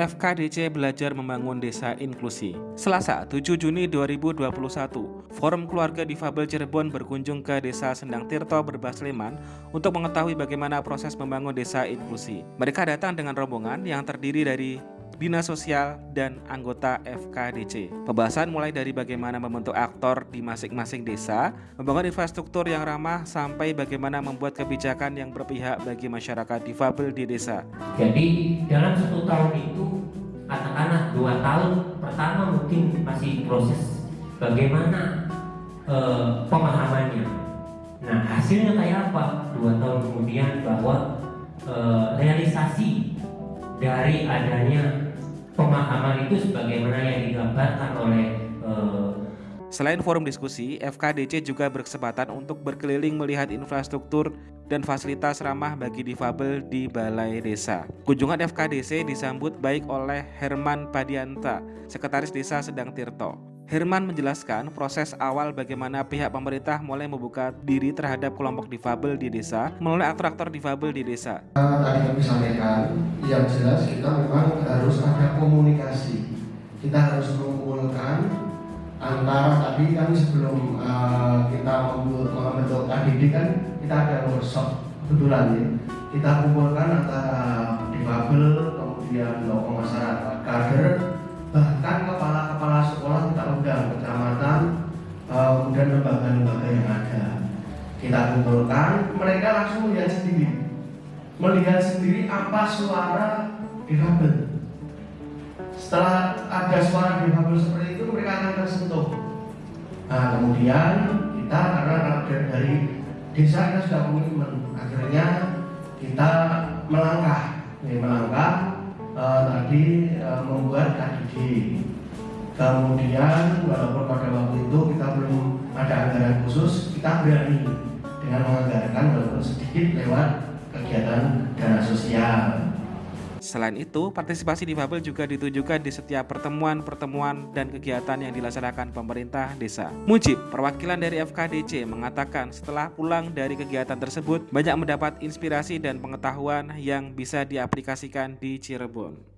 FKDC belajar membangun desa inklusi. Selasa, 7 Juni 2021, Forum Keluarga Difabel Cirebon berkunjung ke Desa Sendang Tirto Berbah Sleman untuk mengetahui bagaimana proses membangun desa inklusi. Mereka datang dengan rombongan yang terdiri dari Dinas Sosial, dan anggota FKDC. Pembahasan mulai dari bagaimana membentuk aktor di masing-masing desa, membangun infrastruktur yang ramah, sampai bagaimana membuat kebijakan yang berpihak bagi masyarakat difabel di desa. Jadi dalam satu tahun itu, katakanlah dua tahun pertama mungkin masih proses bagaimana eh, pemahamannya. Nah hasilnya kayak apa? Dua tahun kemudian bahwa eh, realisasi dari adanya pemahaman itu sebagaimana yang digambarkan oleh uh, Selain forum diskusi, FKDC juga berkesempatan untuk berkeliling melihat infrastruktur dan fasilitas ramah bagi difabel di balai desa. Kunjungan FKDC disambut baik oleh Herman Padianta, Sekretaris Desa Sedang Tirto. Herman menjelaskan proses awal bagaimana pihak pemerintah mulai membuka diri terhadap kelompok difabel di desa melalui aktor-aktor difabel di desa. Tadi kami sampaikan, yang jelas kita memang harus ada komunikasi. Kita harus mengumpulkan antara tadi kan sebelum uh, kita membentuk KDD kan kita ada workshop kebetulan ya. Kita kumpulkan antara difabel, kemudian tokoh masyarakat, kader, bahkan kepala-kepala sekolah kita undang kecamatan uh, lembaga-lembaga yang ada. Kita kumpulkan mereka langsung melihat sendiri. Melihat sendiri apa suara difabel. Setelah ada suara difabel seperti itu mereka akan tersentuh nah kemudian kita karena dari desa kita sudah komitmen akhirnya kita melangkah. Ini melangkah uh, tadi uh, membuat KDD kemudian walaupun pada waktu itu kita belum ada anggaran khusus kita berani dengan menganggarkan walaupun sedikit lewat kegiatan dana sosial Selain itu, partisipasi difabel juga ditujukan di setiap pertemuan-pertemuan dan kegiatan yang dilaksanakan pemerintah desa. Mujib, perwakilan dari FKDC, mengatakan setelah pulang dari kegiatan tersebut, banyak mendapat inspirasi dan pengetahuan yang bisa diaplikasikan di Cirebon.